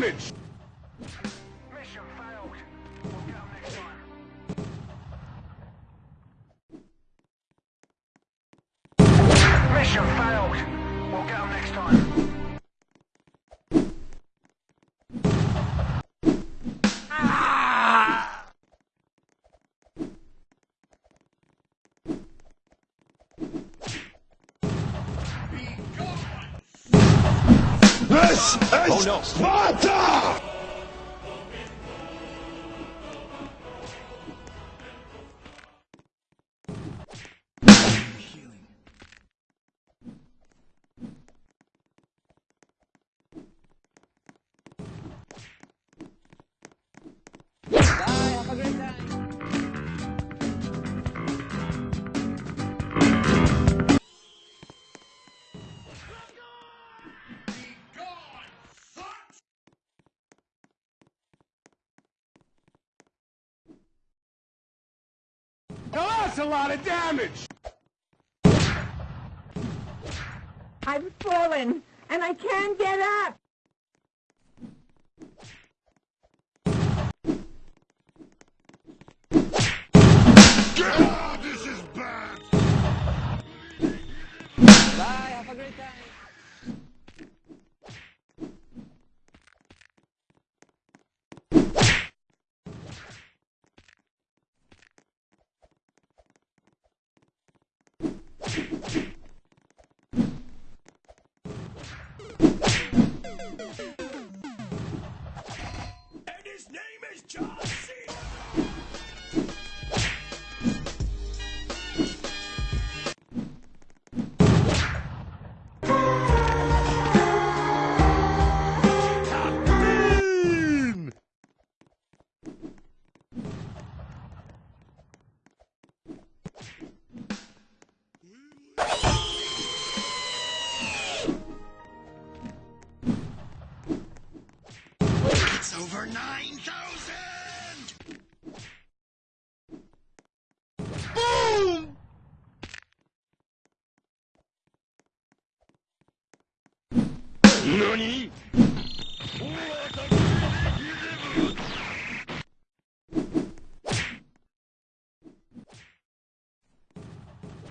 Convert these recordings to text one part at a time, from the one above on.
damage! This oh, no. Sparta! a lot of damage! I've fallen, and I can't get up!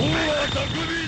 王は匠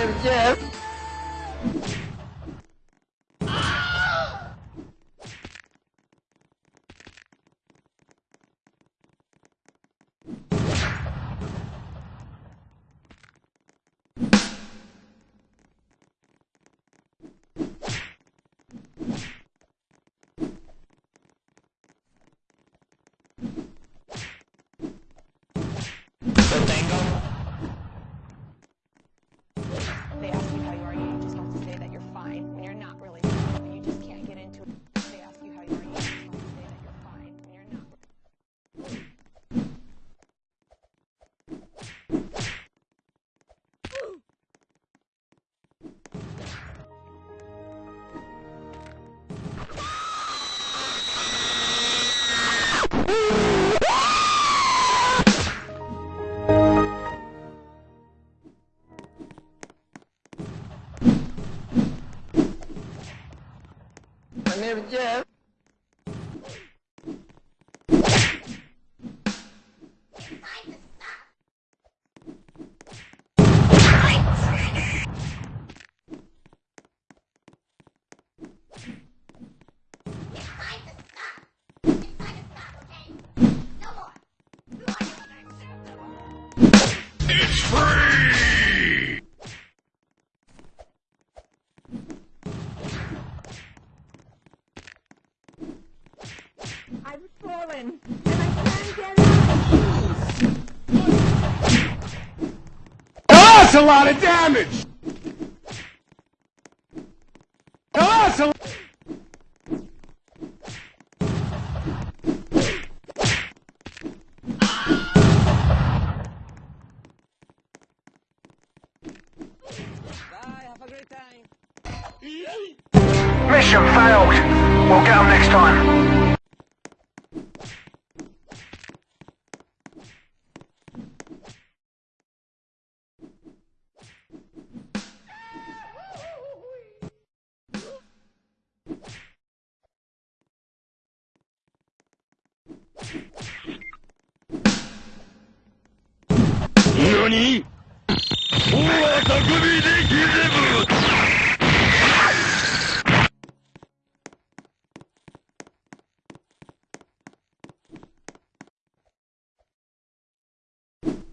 Jim, Jeff. open. That's a lot of damage. Oh, that's a. Mission failed. We'll get them next time.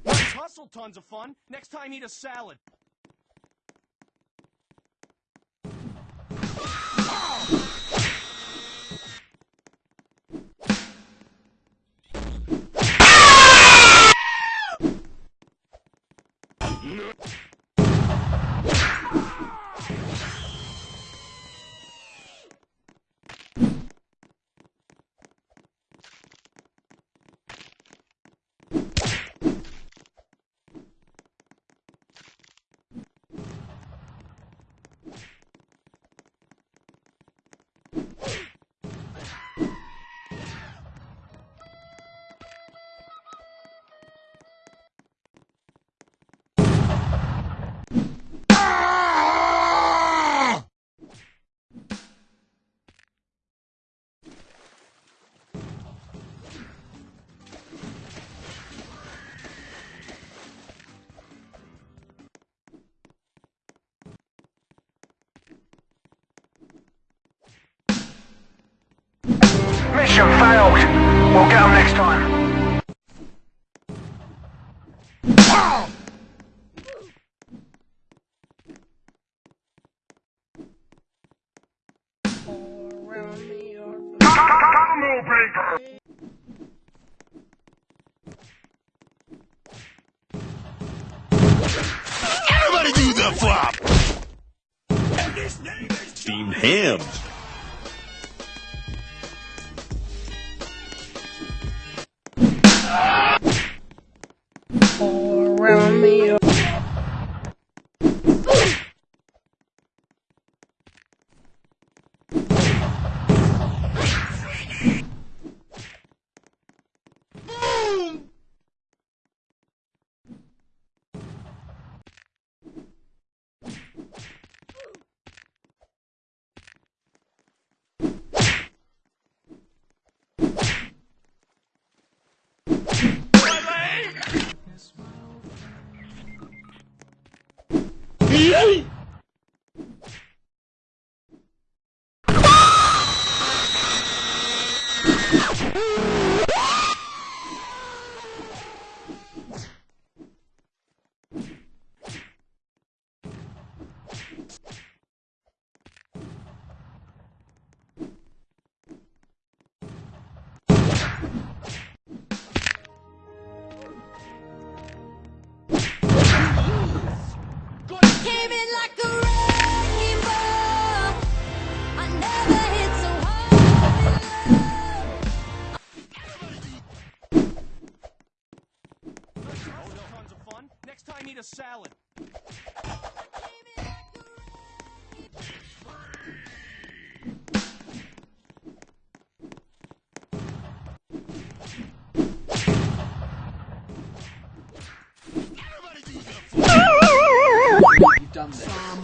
Hustle tons of fun. Next time, eat a salad. な Mission failed. We'll get them next time. Everybody do the flop! Steamed ham. Came You've done.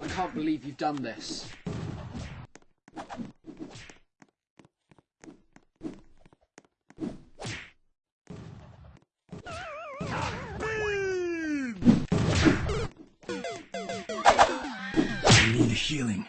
I can't believe you've done this. I need a healing.